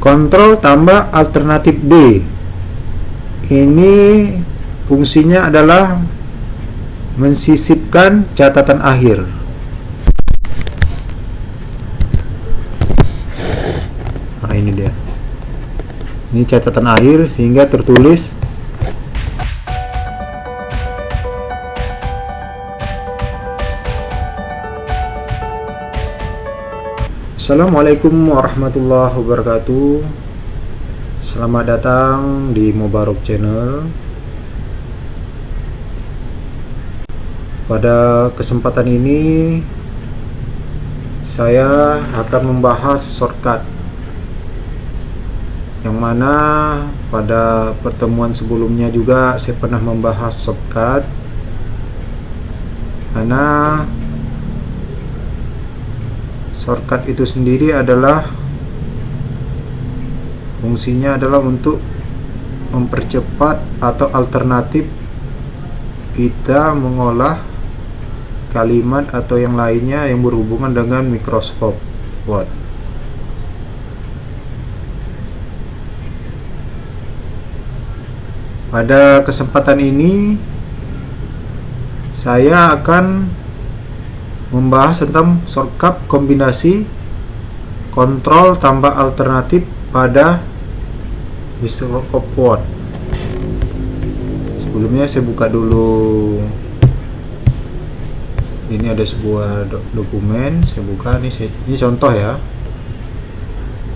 kontrol tambah alternatif D. Ini fungsinya adalah mensisipkan catatan akhir. Nah ini dia. Ini catatan akhir sehingga tertulis Assalamualaikum warahmatullahi wabarakatuh. Selamat datang di Mubarok Channel. Pada kesempatan ini Saya akan membahas shortcut. Yang mana pada pertemuan sebelumnya juga saya pernah membahas shortcut. Karena shortcut itu sendiri adalah fungsinya adalah untuk mempercepat atau alternatif kita mengolah kalimat atau yang lainnya yang berhubungan dengan Microsoft Word. Pada kesempatan ini saya akan membahas tentang shortcut kombinasi kontrol tambah alternatif pada Microsoft Word sebelumnya saya buka dulu. Ini ada sebuah do dokumen saya buka. Ini saya, ini contoh ya.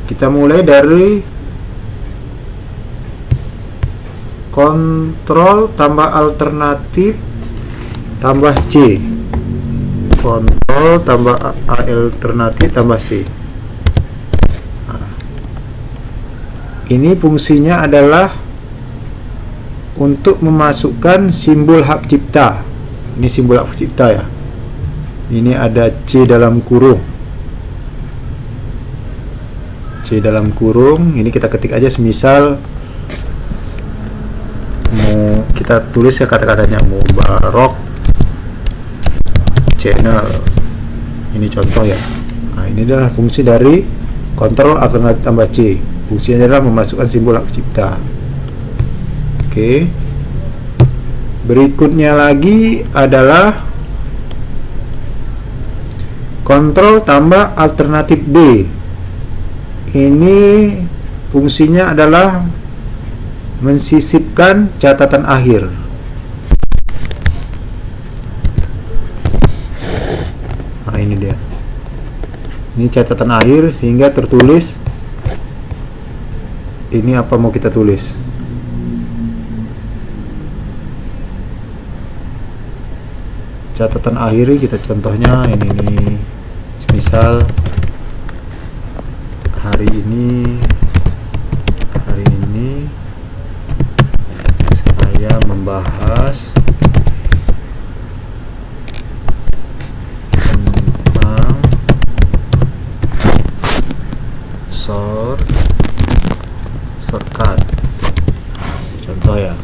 Kita mulai dari kontrol tambah alternatif tambah C kontrol tambah alternatif tambah C. Nah, ini fungsinya adalah untuk memasukkan simbol hak cipta. Ini simbol hak cipta ya. Ini ada C dalam kurung. C dalam kurung ini kita ketik aja semisal mau kita tulis ya kata-katanya Mubarok channel. Ini contoh ya. Nah ini adalah fungsi dari kontrol alternatif tambah C. Fungsinya adalah memasukkan simbol hak cipta. Oke. Berikutnya lagi adalah kontrol tambah alternatif D. Ini fungsinya adalah mensisipkan catatan akhir ini dia. Ini catatan akhir sehingga tertulis ini apa mau kita tulis? Catatan akhir kita contohnya ini nih. Misal hari ini hari ini saya membahas short shortcut contoh ya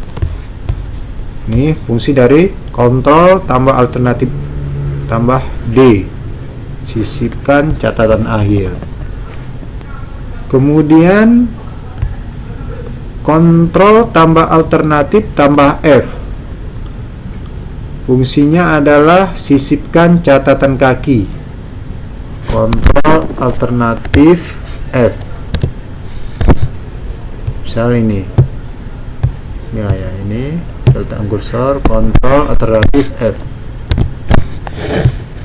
ini fungsi dari kontrol tambah alternatif tambah D sisipkan catatan akhir. Kemudian kontrol tambah alternatif tambah F. Fungsinya adalah sisipkan catatan kaki. Kontrol alternatif F. Misal ini. Ya ya ini delta kursor kontrol alternatif F.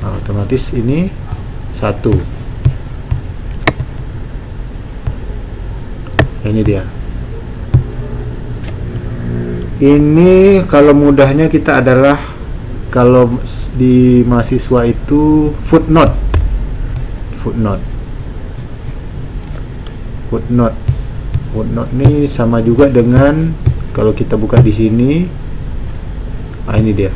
Nah, otomatis ini satu. Ini dia. Ini kalau mudahnya kita adalah kalau di mahasiswa itu footnote. Footnote. Footnote. Footnote ini sama juga dengan kalau kita buka di sini ah ini dia.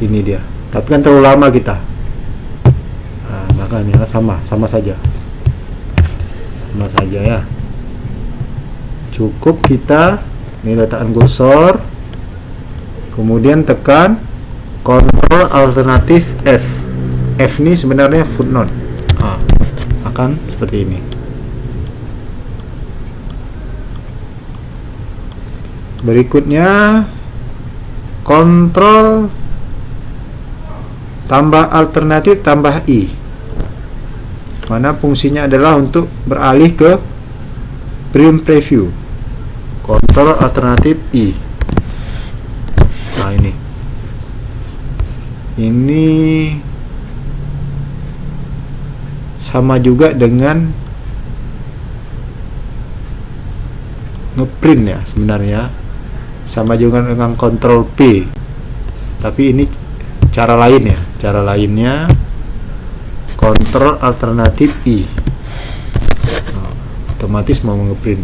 Ini dia. Tapi kan terlalu lama kita. Nah, makanya sama sama saja. Sama saja ya. Cukup kita ini letakkan kursor kemudian tekan kontrol alternatif F. F ini sebenarnya footnote. Ah, akan seperti ini berikutnya kontrol tambah alternatif tambah i. Mana fungsinya adalah untuk beralih ke print preview. Kontrol alternatif i. Nah ini. Ini sama juga dengan ngeprint ya sebenarnya sama juga dengan kontrol P. Tapi ini cara lain ya. Cara lainnya kontrol alternatif I. Nah, otomatis mau ngeprint.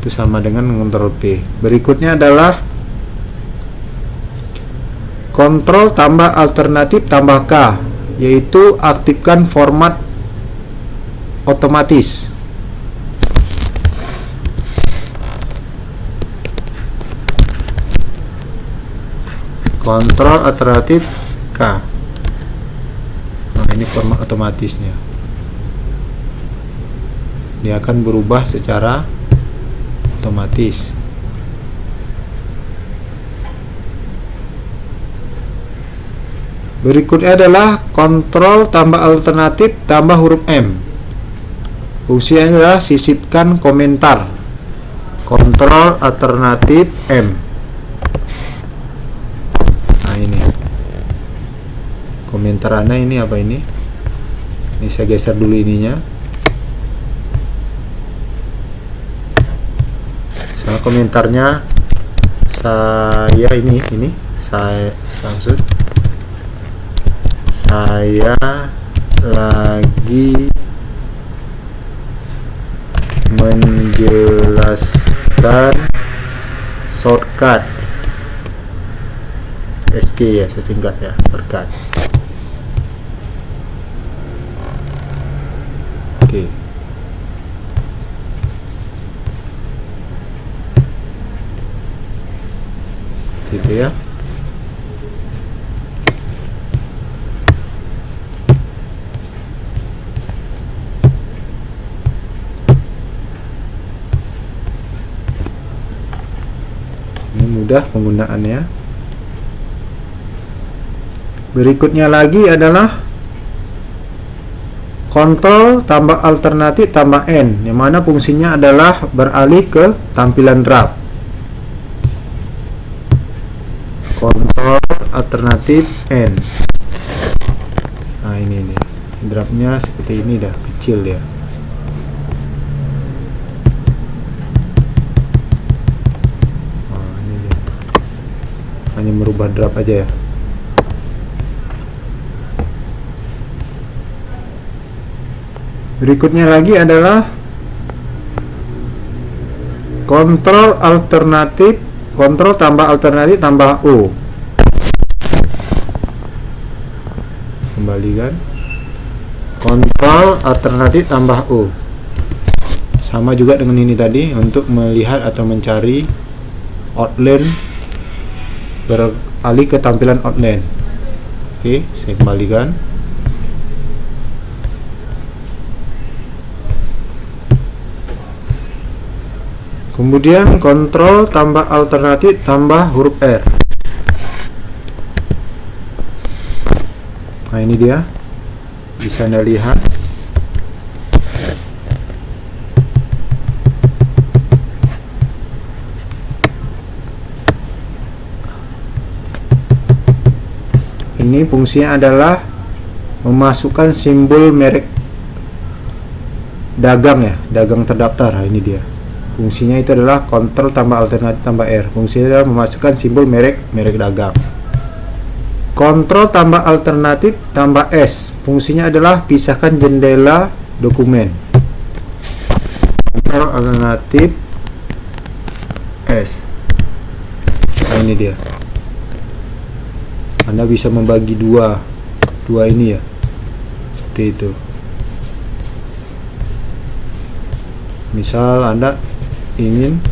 Itu sama dengan kontrol P. Berikutnya adalah kontrol tambah alternatif tambah K yaitu aktifkan format otomatis. Kontrol alternatif K. Nah ini format otomatisnya. Dia akan berubah secara otomatis. Berikutnya adalah kontrol tambah alternatif tambah huruf M fungsinya adalah sisipkan komentar. Kontrol alternatif M. Nah ini. Komentar anda ini apa ini? Ini saya geser dulu ininya. Nah, komentarnya saya ini ini. Saya Samsud saya lagi menjelaskan shortcut. SK ya sesingkat ya shortcut. Oke. Okay. gitu ya ini mudah penggunaannya. Berikutnya lagi adalah kontrol tambah alternatif tambah N yang mana fungsinya adalah beralih ke tampilan draft. Kontrol alternatif N. Nah ini nih draftnya seperti ini dah kecil ya nah, ini dia. Hanya merubah draft aja ya. Berikutnya lagi adalah kontrol alternatif kontrol tambah alternatif tambah U kembalikan kontrol alternatif tambah U sama juga dengan ini tadi untuk melihat atau mencari outline beralih ke tampilan outline oke saya kembalikan. Kemudian kontrol tambah alternatif tambah huruf R. Nah ini dia. Bisa anda lihat ini fungsinya adalah memasukkan simbol merek dagang ya dagang terdaftar. Nah, ini dia. Fungsinya itu adalah kontrol tambah alternatif tambah R. Fungsinya adalah memasukkan simbol merek merek dagang. Kontrol tambah alternatif tambah S. Fungsinya adalah pisahkan jendela dokumen. Kontrol alternatif S. Nah ini dia Anda bisa membagi dua dua ini ya? Seperti itu. Misal Anda ingin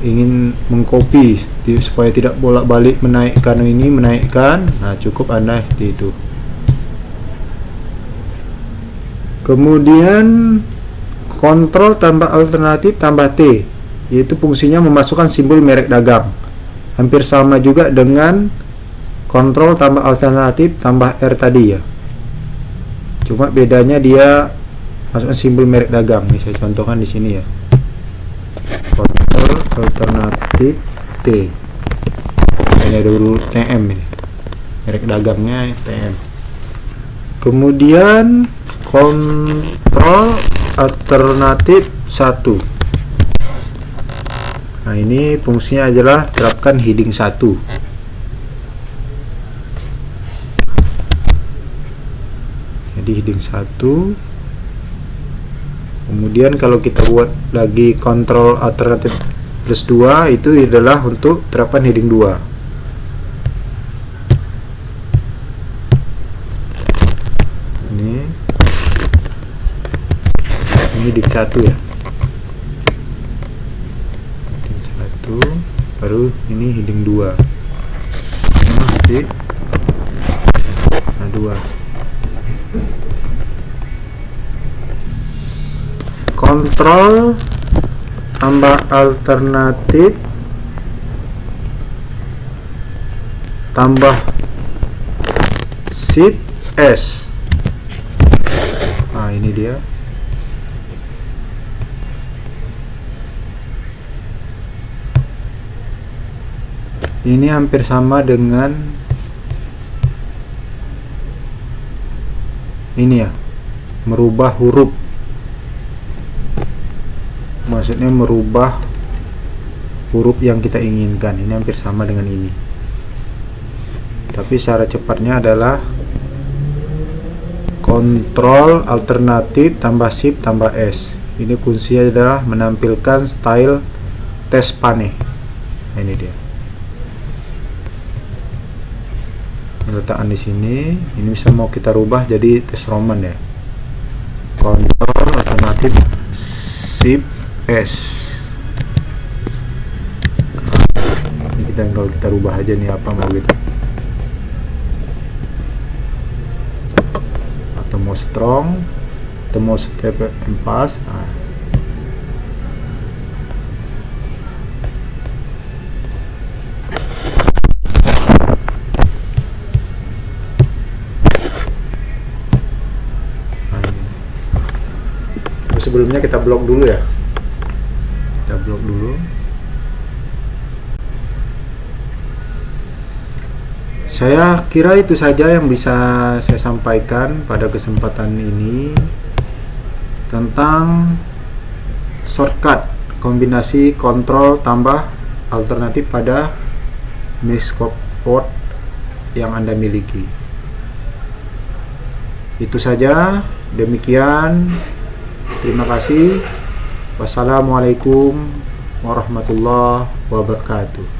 ingin mengcopy supaya tidak bolak-balik menaikkan ini menaikkan. Nah cukup anda seperti itu. Kemudian kontrol tambah alternatif tambah T yaitu fungsinya memasukkan simbol merek dagang. Hampir sama juga dengan kontrol tambah alternatif tambah R tadi ya. Cuma bedanya dia masukkan simbol merek dagang. Ini saya contohkan di sini ya. Kontrol alternatif T. Ini ada huruf TM ini. Merek dagangnya TM kemudian kontrol alternatif 1 nah ini fungsinya adalah terapkan heading 1 jadi heading 1 kemudian kalau kita buat lagi kontrol alternatif plus 2 itu adalah untuk terapkan heading 2 ini. Dik satu ya. Dik satu baru ini heading dua. Dik nah dua kontrol tambah alternatif tambah sheet S. Nah ini dia. Ini hampir sama dengan ini ya merubah huruf maksudnya merubah huruf yang kita inginkan. Ini hampir sama dengan ini. Tapi cara cepatnya adalah kontrol alternatif tambah shift tambah S. Ini kuncinya adalah menampilkan style tes pane. Nah, ini dia. Letakkan di sini. Ini bisa mau kita rubah jadi tes roman ya. Kontrol alternatif shift S ini kita kalau kita rubah aja nih apa mau gitu. Atau mau strong atau mau step empas nah, sebelumnya kita blok dulu ya blok dulu. Saya kira itu saja yang bisa saya sampaikan pada kesempatan ini tentang shortcut kombinasi kontrol tambah alternatif pada port yang anda miliki. Itu saja demikian. Terima kasih. Wassalamualaikum warahmatullahi wabarakatuh.